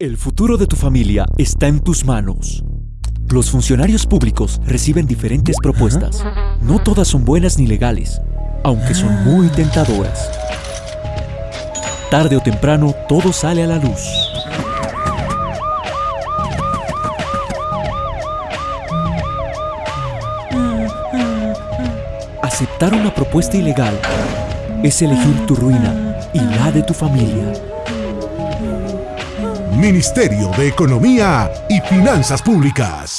El futuro de tu familia está en tus manos. Los funcionarios públicos reciben diferentes propuestas. No todas son buenas ni legales, aunque son muy tentadoras. Tarde o temprano, todo sale a la luz. Aceptar una propuesta ilegal es elegir tu ruina y la de tu familia. Ministerio de Economía y Finanzas Públicas.